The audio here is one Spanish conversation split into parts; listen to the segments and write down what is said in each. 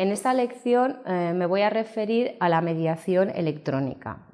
En esta lección eh, me voy a referir a la mediación electrónica.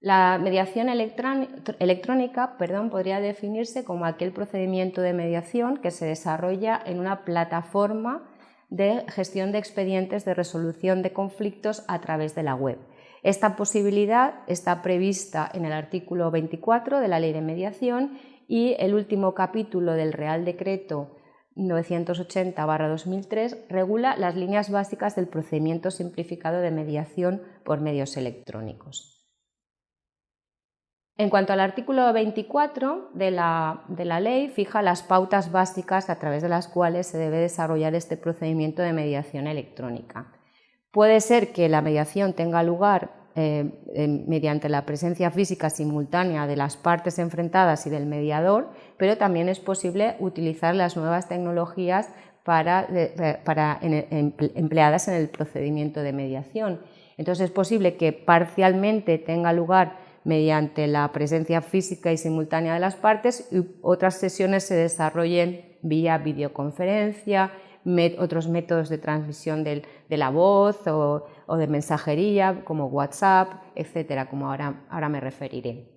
La mediación electrónica perdón, podría definirse como aquel procedimiento de mediación que se desarrolla en una plataforma de gestión de expedientes de resolución de conflictos a través de la web. Esta posibilidad está prevista en el artículo 24 de la Ley de Mediación y el último capítulo del Real Decreto 980-2003 regula las líneas básicas del procedimiento simplificado de mediación por medios electrónicos. En cuanto al artículo 24 de la, de la, ley, fija las pautas básicas a través de las cuales se debe desarrollar este procedimiento de mediación electrónica. Puede ser que la mediación tenga lugar eh, mediante la presencia física simultánea de las partes enfrentadas y del mediador, pero también es posible utilizar las nuevas tecnologías para, para empleadas en el procedimiento de mediación. Entonces es posible que parcialmente tenga lugar mediante la presencia física y simultánea de las partes y otras sesiones se desarrollen vía videoconferencia, otros métodos de transmisión de la voz o, de mensajería como WhatsApp, etcétera, como ahora, me referiré.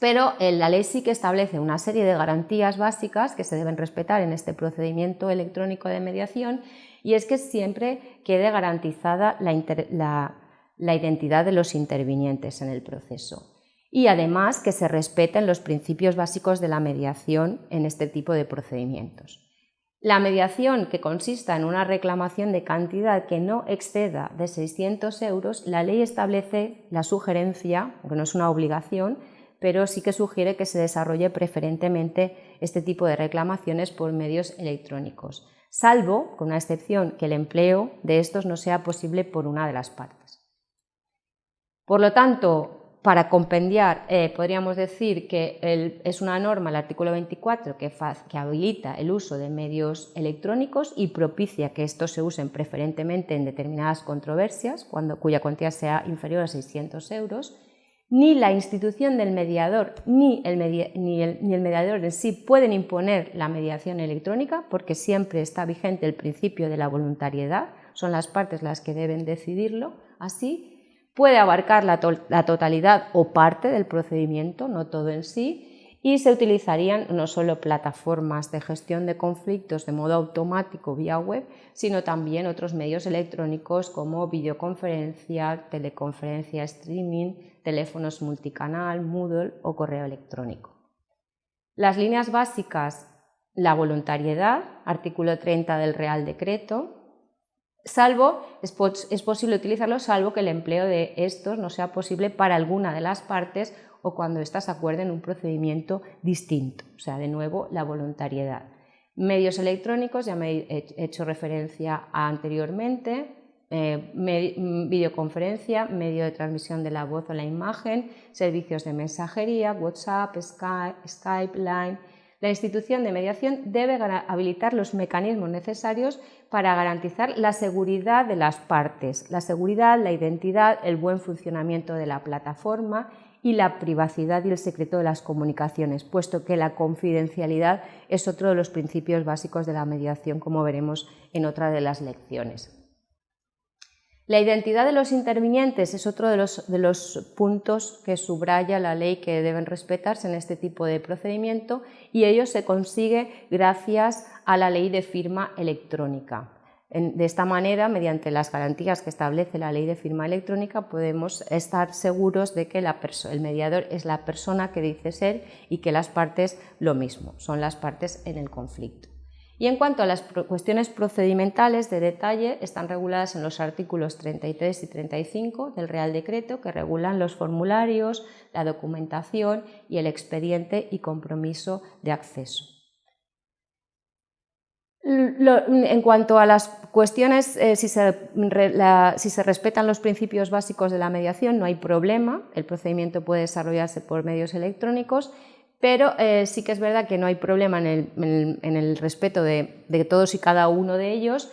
Pero eh, la ley sí que establece una serie de garantías básicas que se deben respetar en este procedimiento electrónico de mediación y es que siempre quede garantizada la identidad de los intervinientes en el proceso y además que se respeten los principios básicos de la mediación en este tipo de procedimientos. La mediación que consista en una reclamación de cantidad que no exceda de 600 euros, la ley establece la sugerencia, aunque no es una obligación, pero sí que sugiere que se desarrolle preferentemente este tipo de reclamaciones por medios electrónicos, salvo, con una excepción, que el empleo de estos no sea posible por una de las partes. Por lo tanto, para compendiar, eh, podríamos decir que es una norma, el artículo 24, que, habilita el uso de medios electrónicos y propicia que estos se usen preferentemente en determinadas controversias, cuando, cuya cuantía sea inferior a 600 euros. Ni la institución del mediador ni el, ni el mediador en sí pueden imponer la mediación electrónica porque siempre está vigente el principio de la voluntariedad, son las partes las que deben decidirlo. Así, puede abarcar la, totalidad o parte del procedimiento, no todo en sí, y se utilizarían no solo plataformas de gestión de conflictos de modo automático vía web, sino también otros medios electrónicos como videoconferencia, teleconferencia streaming, teléfonos multicanal, Moodle o correo electrónico. Las líneas básicas, la voluntariedad, artículo 30 del Real Decreto, salvo, es, posible utilizarlo salvo que el empleo de estos no sea posible para alguna de las partes o cuando éstas acuerden un procedimiento distinto, o sea, de nuevo, la voluntariedad. Medios electrónicos, ya me he hecho referencia anteriormente, eh, videoconferencia, medio de transmisión de la voz o la imagen, servicios de mensajería, WhatsApp, Skype, Line, la institución de mediación debe habilitar los mecanismos necesarios para garantizar la seguridad de las partes, la seguridad, la identidad, el buen funcionamiento de la plataforma y la privacidad y el secreto de las comunicaciones, puesto que la confidencialidad es otro de los principios básicos de la mediación, como veremos en otra de las lecciones. La identidad de los intervinientes es otro de los, puntos que subraya la ley que deben respetarse en este tipo de procedimiento y ello se consigue gracias a la ley de firma electrónica. De esta manera, mediante las garantías que establece la ley de firma electrónica, podemos estar seguros de que el mediador es la persona que dice ser y que las partes lo mismo, son las partes en el conflicto. Y en cuanto a las cuestiones procedimentales de detalle, están reguladas en los artículos 33 y 35 del Real Decreto, que regulan los formularios, la documentación y el expediente y compromiso de acceso. En cuanto a las cuestiones, eh, si, se, si, se, respetan los principios básicos de la mediación, no hay problema, el procedimiento puede desarrollarse por medios electrónicos pero eh, sí que es verdad que no hay problema en el, respeto de, todos y cada uno de ellos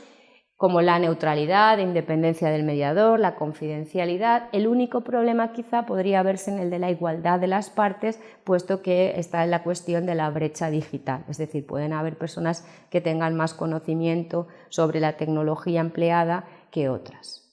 como la neutralidad, independencia del mediador, la confidencialidad. El único problema quizá podría verse en el de la igualdad de las partes, puesto que está en la cuestión de la brecha digital. Es decir, pueden haber personas que tengan más conocimiento sobre la tecnología empleada que otras.